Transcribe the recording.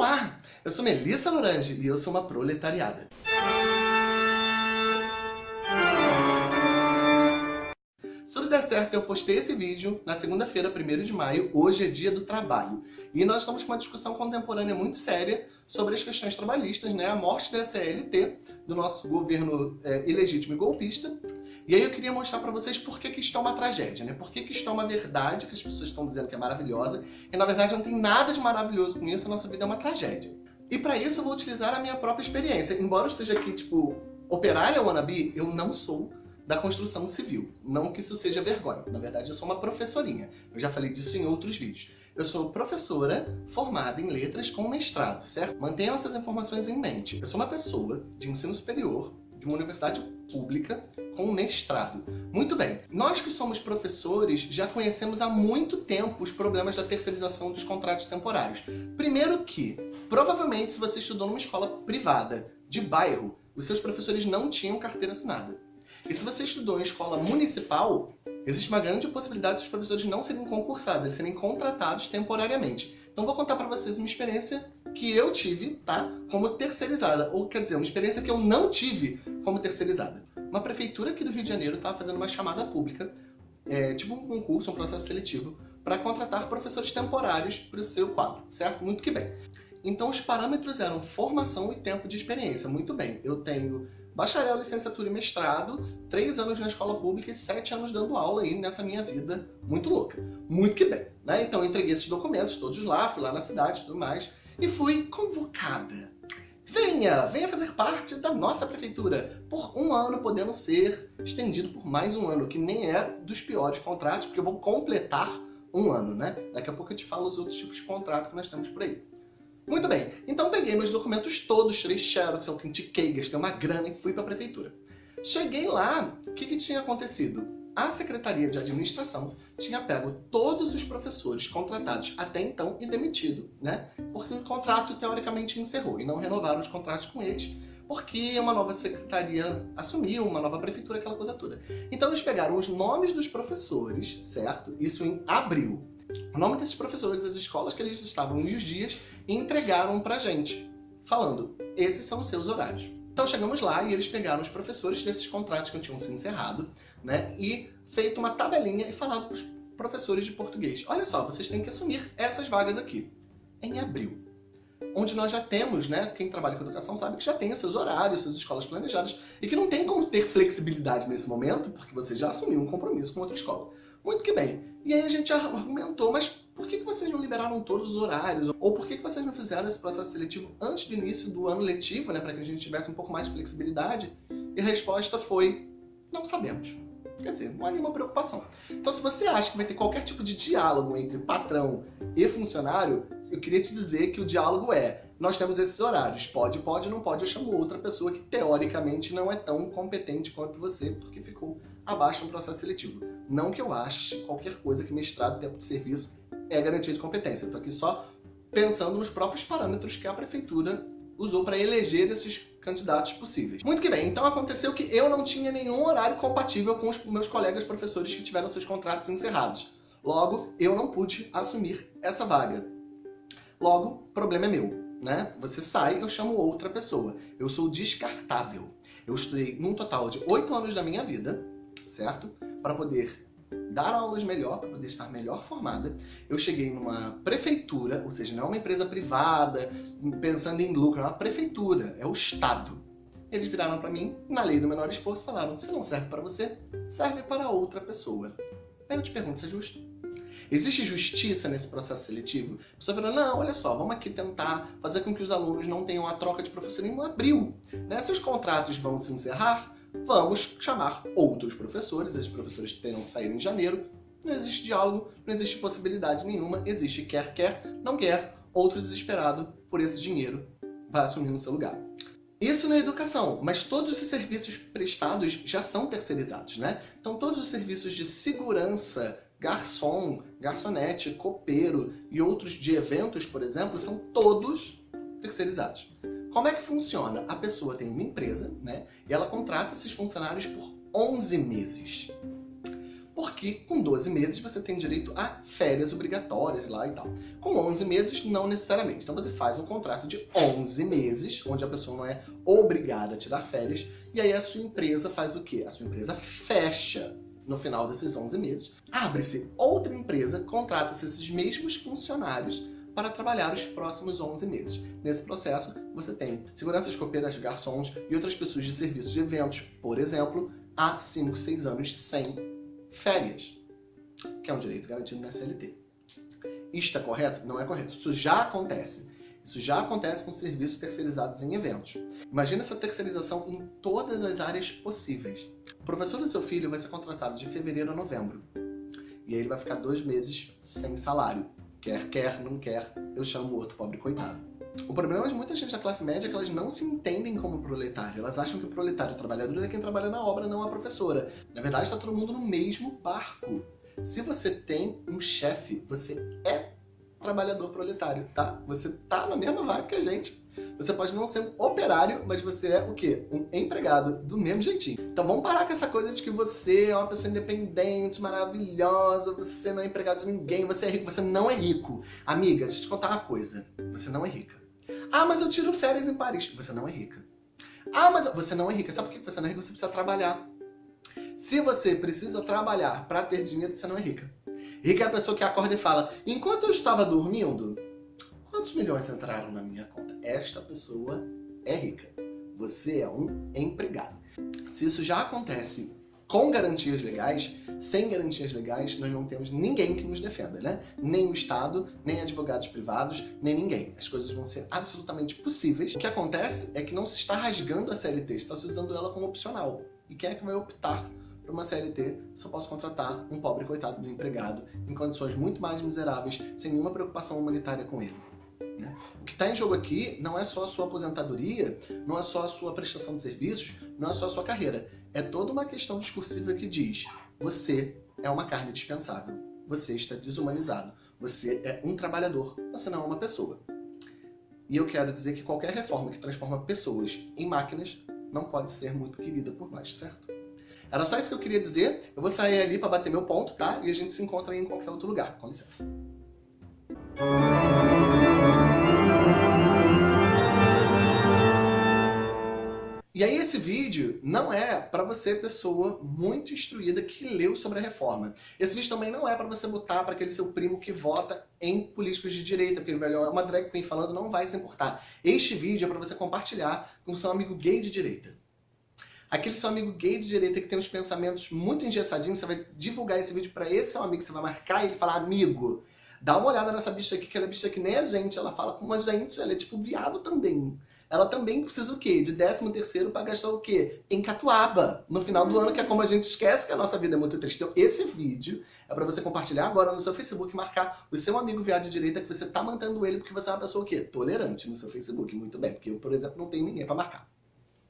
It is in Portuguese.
Olá, eu sou Melissa Lorange e eu sou uma proletariada. Se tudo der certo, eu postei esse vídeo na segunda-feira, 1 de maio, hoje é dia do trabalho. E nós estamos com uma discussão contemporânea muito séria sobre as questões trabalhistas, né? a morte da CLT, do nosso governo é, ilegítimo e golpista. E aí eu queria mostrar para vocês por que, que isto é uma tragédia, né? Por que, que isto é uma verdade que as pessoas estão dizendo que é maravilhosa, e na verdade não tem nada de maravilhoso com isso, a nossa vida é uma tragédia. E para isso eu vou utilizar a minha própria experiência. Embora eu esteja aqui, tipo, operária wannabe, eu não sou da construção civil. Não que isso seja vergonha. Na verdade, eu sou uma professorinha. Eu já falei disso em outros vídeos. Eu sou professora formada em letras com mestrado, certo? Mantenham essas informações em mente. Eu sou uma pessoa de ensino superior de uma universidade pública com mestrado. Muito bem, nós que somos professores já conhecemos há muito tempo os problemas da terceirização dos contratos temporários. Primeiro que, provavelmente, se você estudou numa escola privada de bairro, os seus professores não tinham carteira assinada. E se você estudou em escola municipal, existe uma grande possibilidade de os professores não serem concursados, eles serem contratados temporariamente. Então vou contar para vocês uma experiência que eu tive, tá? Como terceirizada. Ou quer dizer, uma experiência que eu não tive como terceirizada. Uma prefeitura aqui do Rio de Janeiro estava fazendo uma chamada pública, é, tipo um concurso, um processo seletivo, para contratar professores temporários para o seu quadro, certo? Muito que bem. Então os parâmetros eram formação e tempo de experiência. Muito bem, eu tenho bacharel, licenciatura e mestrado, três anos na escola pública e sete anos dando aula aí nessa minha vida muito louca. Muito que bem, né? Então entreguei esses documentos todos lá, fui lá na cidade e tudo mais, e fui convocada. Venha, venha fazer parte da nossa prefeitura, por um ano podendo ser estendido por mais um ano, que nem é dos piores contratos, porque eu vou completar um ano, né? Daqui a pouco eu te falo os outros tipos de contrato que nós temos por aí. Muito bem, então peguei meus documentos todos, tirei xerox, autentiquei, gastei uma grana e fui para a prefeitura. Cheguei lá, o que, que tinha acontecido? A Secretaria de Administração tinha pego todos os professores contratados até então e demitido, né? Porque o contrato teoricamente encerrou e não renovaram os contratos com eles, porque uma nova secretaria assumiu, uma nova prefeitura, aquela coisa toda. Então eles pegaram os nomes dos professores, certo? Isso em abril. O nome desses professores, as escolas que eles estavam e os dias, entregaram pra gente, falando, esses são os seus horários. Então chegamos lá e eles pegaram os professores desses contratos que tinham se encerrado, né, e feito uma tabelinha e falado para os professores de português, olha só, vocês têm que assumir essas vagas aqui, em abril. Onde nós já temos, né, quem trabalha com educação sabe que já tem os seus horários, suas escolas planejadas, e que não tem como ter flexibilidade nesse momento, porque você já assumiu um compromisso com outra escola. Muito que bem. E aí a gente argumentou, mas por que vocês não liberaram todos os horários? Ou por que vocês não fizeram esse processo seletivo antes do início do ano letivo, né, para que a gente tivesse um pouco mais de flexibilidade? E a resposta foi, não sabemos. Quer dizer, não há nenhuma preocupação. Então se você acha que vai ter qualquer tipo de diálogo entre patrão e funcionário, eu queria te dizer que o diálogo é, nós temos esses horários, pode, pode, não pode, eu chamo outra pessoa que teoricamente não é tão competente quanto você, porque ficou abaixo no processo seletivo. Não que eu ache qualquer coisa que mestrado, tempo de serviço, é garantia de competência. Estou aqui só pensando nos próprios parâmetros que a prefeitura usou para eleger esses candidatos possíveis. Muito que bem, então aconteceu que eu não tinha nenhum horário compatível com os meus colegas professores que tiveram seus contratos encerrados. Logo, eu não pude assumir essa vaga. Logo, problema é meu, né? Você sai, eu chamo outra pessoa. Eu sou descartável. Eu estudei num total de oito anos da minha vida, certo? Para poder dar aulas melhor, para poder estar melhor formada. Eu cheguei numa prefeitura, ou seja, não é uma empresa privada, pensando em lucro, é uma prefeitura, é o Estado. Eles viraram para mim, na lei do menor esforço, falaram, se não serve para você, serve para outra pessoa. Aí eu te pergunto, isso é justo? Existe justiça nesse processo seletivo? A pessoa fala, não, olha só, vamos aqui tentar fazer com que os alunos não tenham a troca de professor em abril. Né? Se os contratos vão se encerrar, vamos chamar outros professores, esses professores terão que sair em janeiro, não existe diálogo, não existe possibilidade nenhuma, existe quer quer, não quer, outro desesperado por esse dinheiro vai assumir no seu lugar. Isso na educação, mas todos os serviços prestados já são terceirizados, né? Então todos os serviços de segurança, garçom, garçonete, copeiro e outros de eventos, por exemplo, são todos terceirizados. Como é que funciona? A pessoa tem uma empresa, né? E ela contrata esses funcionários por 11 meses. Por que com 12 meses você tem direito a férias obrigatórias lá e tal. Com 11 meses, não necessariamente. Então você faz um contrato de 11 meses, onde a pessoa não é obrigada a tirar férias, e aí a sua empresa faz o quê? A sua empresa fecha no final desses 11 meses, abre-se outra empresa, contrata-se esses mesmos funcionários para trabalhar os próximos 11 meses. Nesse processo, você tem seguranças copeiras, garçons e outras pessoas de serviços de eventos, por exemplo, há 5, 6 anos sem férias, que é um direito garantido na CLT. Isto é correto? Não é correto. Isso já acontece. Isso já acontece com serviços terceirizados em eventos. Imagina essa terceirização em todas as áreas possíveis. O professor do seu filho vai ser contratado de fevereiro a novembro. E aí ele vai ficar dois meses sem salário. Quer, quer, não quer, eu chamo o outro pobre coitado. O problema de muita gente da classe média é que elas não se entendem como proletário. Elas acham que o proletário o trabalhador é quem trabalha na obra, não a professora. Na verdade, está todo mundo no mesmo barco. Se você tem um chefe, você é trabalhador proletário, tá? Você tá na mesma vaga que a gente. Você pode não ser um operário, mas você é o quê? Um empregado, do mesmo jeitinho. Então vamos parar com essa coisa de que você é uma pessoa independente, maravilhosa, você não é empregado de ninguém, você é rico. Você não é rico. Amiga, deixa eu te contar uma coisa. Você não é rica. Ah, mas eu tiro férias em Paris. Você não é rica. Ah, mas você não é rica. Sabe por que você não é rica? Você precisa trabalhar. Se você precisa trabalhar para ter dinheiro, você não é rica. Rica é a pessoa que acorda e fala, enquanto eu estava dormindo, quantos milhões entraram na minha conta? Esta pessoa é rica. Você é um empregado. Se isso já acontece com garantias legais, sem garantias legais, nós não temos ninguém que nos defenda, né? Nem o Estado, nem advogados privados, nem ninguém. As coisas vão ser absolutamente possíveis. O que acontece é que não se está rasgando a CLT, está se usando ela como opcional. E quem é que vai optar para uma CLT eu posso contratar um pobre coitado do empregado em condições muito mais miseráveis, sem nenhuma preocupação humanitária com ele. Né? O que está em jogo aqui não é só a sua aposentadoria, não é só a sua prestação de serviços, não é só a sua carreira. É toda uma questão discursiva que diz você é uma carne dispensável, você está desumanizado, você é um trabalhador, você não é uma pessoa. E eu quero dizer que qualquer reforma que transforma pessoas em máquinas não pode ser muito querida por nós, certo? Era só isso que eu queria dizer. Eu vou sair ali para bater meu ponto, tá? E a gente se encontra em qualquer outro lugar. Com licença. E aí esse vídeo não é para você, pessoa muito instruída que leu sobre a reforma. Esse vídeo também não é para você botar para aquele seu primo que vota em políticos de direita, porque ele é uma drag queen falando, não vai se importar. Este vídeo é para você compartilhar com seu amigo gay de direita. Aquele seu amigo gay de direita que tem uns pensamentos muito engessadinhos, você vai divulgar esse vídeo para esse seu amigo, você vai marcar ele e falar, amigo, dá uma olhada nessa bicha aqui, que ela é bicha que nem a gente, ela fala como a gente, ela é tipo viado também. Ela também precisa o quê? De 13 terceiro para gastar o quê? Em catuaba, no final do ano, que é como a gente esquece que a nossa vida é muito triste. Então esse vídeo é para você compartilhar agora no seu Facebook, marcar o seu amigo viado de direita que você tá mantendo ele porque você é uma pessoa o quê? Tolerante no seu Facebook, muito bem, porque eu, por exemplo, não tenho ninguém para marcar.